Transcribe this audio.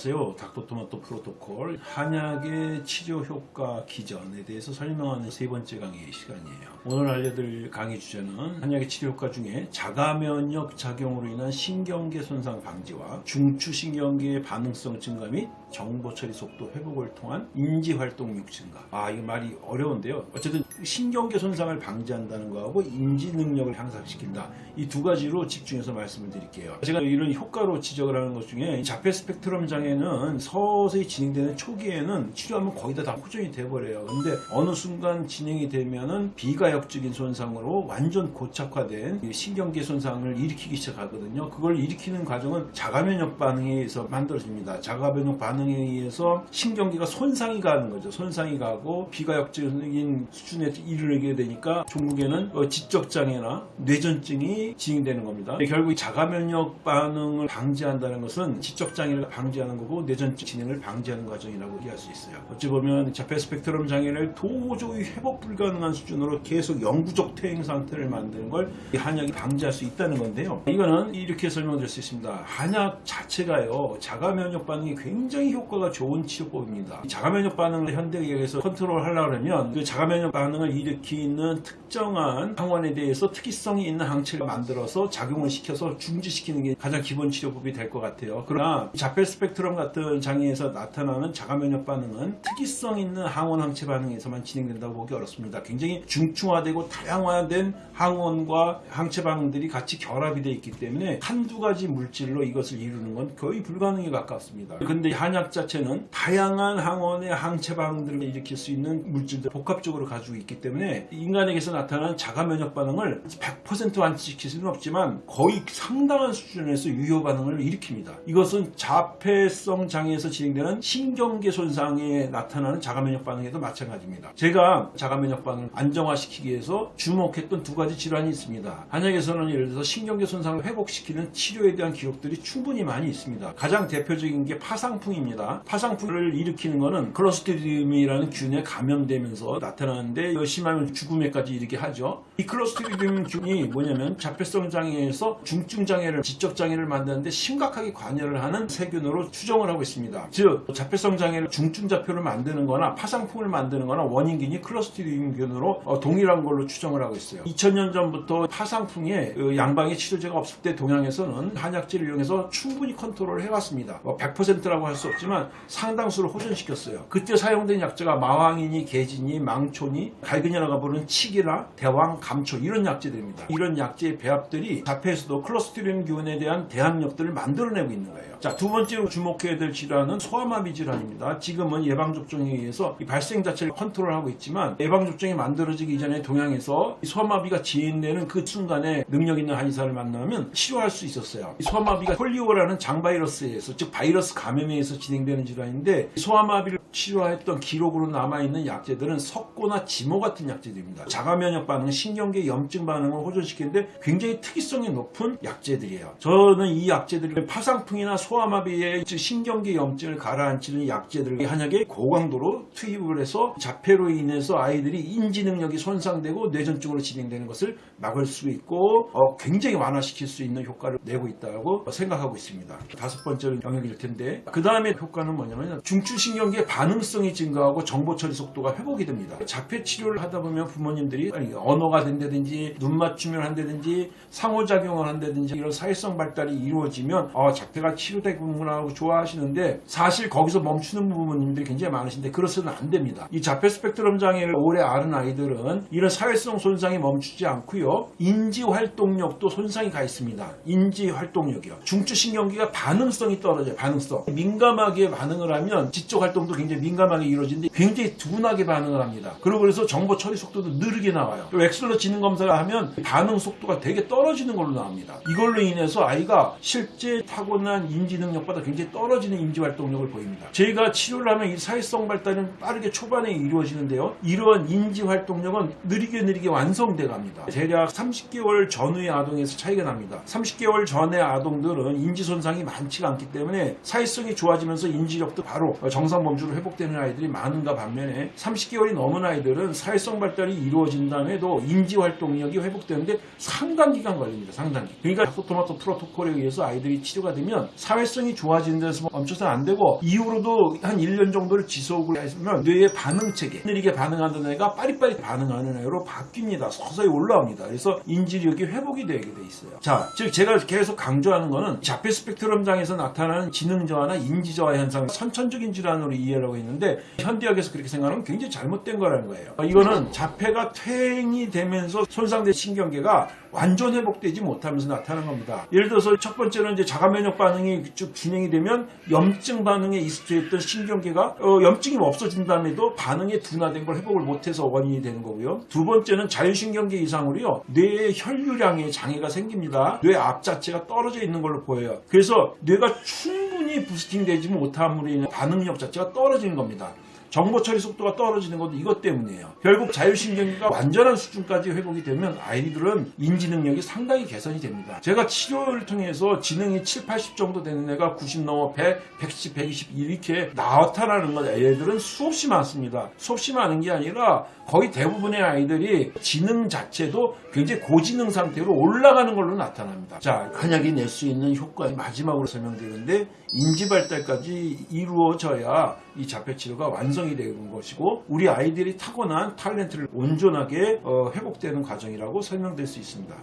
안녕하세요. 닥터토마토 프로토콜 한약의 치료 효과 기전에 대해서 설명하는 세 번째 강의 시간이에요. 오늘 알려드릴 강의 주제는 한약의 치료 효과 중에 자가면역 작용으로 인한 신경계 손상 방지와 중추신경계의 반응성 증가 및 정보 처리 속도 회복을 통한 인지 활동 력 증가. 아, 이거 말이 어려운데요. 어쨌든 신경계 손상을 방지한다는 거하고 인지 능력을 향상시킨다. 이 두 가지로 집중해서 말씀을 드릴게요. 제가 이런 효과로 지적을 하는 것 중에 자폐 스펙트럼 장애는 서서히 진행되는 초기에는 치료하면 거의 다, 다 호전이 돼버려요. 근데 어느 순간 진행이 되면은 비가역적인 손상으로 완전 고착화된 신경계 손상을 일으키기 시작하거든요. 그걸 일으키는 과정은 자가면역 반응에 의해서 만들어집니다. 자가면역 반응 에 의해서 신경계가 손상이 가는 거죠. 손상이 가고 비가역적인 수준에 이르게 되니까 종국에는 어, 지적장애나 뇌전증이 진행되는 겁니다. 결국 자가면역 반응을 방지한다는 것은 지적장애를 방지하는 거고 뇌전증 진행을 방지하는 과정이라고 이해할 수 있어요. 어찌 보면 자폐 스펙트럼 장애를 도저히 회복 불가능한 수준으로 계속 영구적 퇴행 상태를 만드는 걸이 한약이 방지할 수 있다는 건데요. 이거는 이렇게 설명드릴 수 있습니다. 한약 자체가요 자가면역 반응이 굉장히 효과가 좋은 치료법입니다. 자가면역 반응을 현대의학에서 컨트롤 하려고 하면 그 자가면역 반응을 일으키는 특정한 항원에 대해서 특이성이 있는 항체를 만들어서 작용을 시켜서 중지시키는 게 가장 기본 치료법이 될 것 같아요. 그러나 자폐 스펙트럼 같은 장애에서 나타나는 자가면역 반응은 특이성 있는 항원 항체 반응에서만 진행된다고 보기 어렵습니다. 굉장히 중충화되고 다양화된 항원과 항체 반응들이 같이 결합이 되어 있기 때문에 한두 가지 물질로 이것을 이루는 건 거의 불가능에 가깝습니다. 근데 한약 자체는 다양한 항원의 항체 반응들을 일으킬 수 있는 물질들 복합적으로 가지고 있기 때문에 인간에게서 나타나는 자가 면역 반응을 100% 완치시킬 수는 없지만 거의 상당한 수준에서 유효 반응을 일으킵니다. 이것은 자폐성 장애에서 진행되는 신경계 손상에 나타나는 자가 면역 반응에도 마찬가지입니다. 제가 자가 면역 반응을 안정화시키기 위해서 주목했던 두 가지 질환이 있습니다. 한약에서는 예를 들어서 신경계 손상을 회복시키는 치료에 대한 기록들이 충분히 많이 있습니다. 가장 대표적인 게 파상풍입니다. 파상풍을 일으키는 것은 클로스트리디움이라는 균에 감염되면서 나타나는데 심하면 죽음에까지 이르게 하죠. 이 클로스트리디움 균이 뭐냐면 자폐성 장애에서 중증 장애를 지적 장애를 만드는데 심각하게 관여를 하는 세균으로 추정을 하고 있습니다. 즉 자폐성 장애를 중증 자폐로 만드는 거나 파상풍을 만드는 거나 원인균이 클로스트리디움 균으로 어, 동일한 걸로 추정을 하고 있어요. 2000년 전부터 파상풍에 그 양방의 치료제가 없을 때 동양에서는 한약재를 이용해서 충분히 컨트롤을 해왔습니다. 뭐 100%라고 할 수 없 지만 상당수를 호전시켰어요. 그때 사용된 약재가 마황이니 계지니 망초니 갈근이라고 부르는 칡이나 대황, 감초 이런 약재들입니다. 이런 약재의 배합들이 자폐에서도 클로스트리움 균에 대한 대항력들을 만들어내고 있는 거예요. 자, 두 번째로 주목해야 될 질환은 소아마비 질환입니다. 지금은 예방접종에 의해서 이 발생 자체를 컨트롤하고 있지만 예방접종이 만들어지기 이전에 동양에서 이 소아마비가 진행되는 그 순간에 능력 있는 한의사를 만나면 치료할 수 있었어요. 이 소아마비가 폴리오라는 장바이러스에 의해서 즉 바이러스 감염에 의해서 진행되는 질환인데 소아마비를 치료했던 기록으로 남아있는 약재들은 석고나 지모 같은 약재들입니다. 자가면역 반응, 신경계 염증 반응을 호전시키는데 굉장히 특이성이 높은 약재들이에요. 저는 이 약재들을 파상풍이나 소아마비의 즉 신경계 염증을 가라앉히는 약재들 한약에 고강도로 투입을 해서 자폐로 인해서 아이들이 인지 능력이 손상되고 뇌전증으로 진행되는 것을 막을 수 있고 어, 굉장히 완화시킬 수 있는 효과를 내고 있다고 생각하고 있습니다. 다섯 번째 영역일 텐데 그 다음에 효과는 뭐냐면 중추신경계 반응성이 증가하고 정보 처리 속도가 회복이 됩니다. 자폐 치료를 하다 보면 부모님들이 언어가 된다든지 눈 맞춤을 한다든지 상호작용을 한다든지 이런 사회성 발달이 이루어지면 어, 자폐가 치료되구나 하고 좋아하시는데 사실 거기서 멈추는 부모님들이 굉장히 많으신데 그렇서는 안 됩니다. 이 자폐 스펙트럼 장애를 오래 앓은 아이들은 이런 사회성 손상이 멈추지 않고요. 인지 활동력도 손상이 가 있습니다. 인지 활동력이요. 중추신경계가 반응성이 떨어져요. 반응성. 민감 하게 반응을 하면 지적 활동도 굉장히 민감하게 이루어지는데 굉장히 둔하게 반응을 합니다. 그리고 그래서 정보 처리 속도도 느리게 나와요. 엑셀로 지능 검사를 하면 반응 속도가 되게 떨어지는 걸로 나옵니다. 이걸로 인해서 아이가 실제 타고난 인지 능력보다 굉장히 떨어지는 인지 활동력을 보입니다. 저희가 치료를 하면 이 사회성 발달은 빠르게 초반에 이루어지는데요. 이러한 인지 활동력은 느리게 느리게 완성돼 갑니다. 대략 30개월 전후의 아동에서 차이가 납니다. 30개월 전의 아동들은 인지 손상이 많지가 않기 때문에 사회성이 좋아지면 서 인지력도 바로 정상 범주로 회복되는 아이들이 많은가 반면에 30개월이 넘은 아이들은 사회성 발달이 이루어진 다음에도 인지 활동력이 회복되는데 상당 기간 걸립니다. 상당기. 그러니까 토마토 프로토콜에 의해서 아이들이 치료가 되면 사회성이 좋아지는 데서 멈춰서는 안 되고 이후로도 한 1년 정도를 지속을 했으면 뇌의 반응 체계 느리게 반응하는 애가 빠릿빠릿 반응하는 애로 바뀝니다. 서서히 올라옵니다. 그래서 인지력이 회복이 되게 돼 있어요. 자, 즉 제가 계속 강조하는 거는 자폐 스펙트럼 장에서 나타나는 지능 저하나 인지 저하 현상 선천적인 질환으로 이해를 하고 있는데 현대학에서 그렇게 생각하면 굉장히 잘못된 거라는 거예요. 이거는 자폐가 퇴행이 되면서 손상된 신경계가 완전 회복되지 못하면서 나타나는 겁니다. 예를 들어서 첫 번째는 이제 자가 면역 반응이 쭉 진행이 되면 염증 반응에 익숙해있던 신경계가 어, 염증이 없어진 다음에도 반응이 둔화된 걸 회복을 못해서 원인이 되는 거고요. 두 번째는 자율신경계 이상으로요. 뇌의 혈류량에 장애가 생깁니다. 뇌 앞 자체가 떨어져 있는 걸로 보여요. 그래서 뇌가 충분히 부스팅되지 못함으로 인해 반응력 자체가 떨어지는 겁니다. 정보 처리 속도가 떨어지는 것도 이것 때문이에요. 결국 자율신경계가 완전한 수준까지 회복이 되면 아이들은 인지 능력이 상당히 개선이 됩니다. 제가 치료를 통해서 지능이 7, 80 정도 되는 애가 90 넘어 100, 110, 120 이렇게 나타나는 것 애들은 수없이 많습니다. 수없이 많은 게 아니라 거의 대부분의 아이들이 지능 자체도 굉장히 고지능 상태로 올라가는 걸로 나타납니다. 자, 한약이 낼 수 있는 효과 마지막으로 설명드리는데 인지 발달까지 이루어져야 이 자폐 치료가 완성 이 되는 것이고 우리 아이들이 타고난 탤런트를 온전하게 어, 회복되는 과정이라고 설명될 수 있습니다.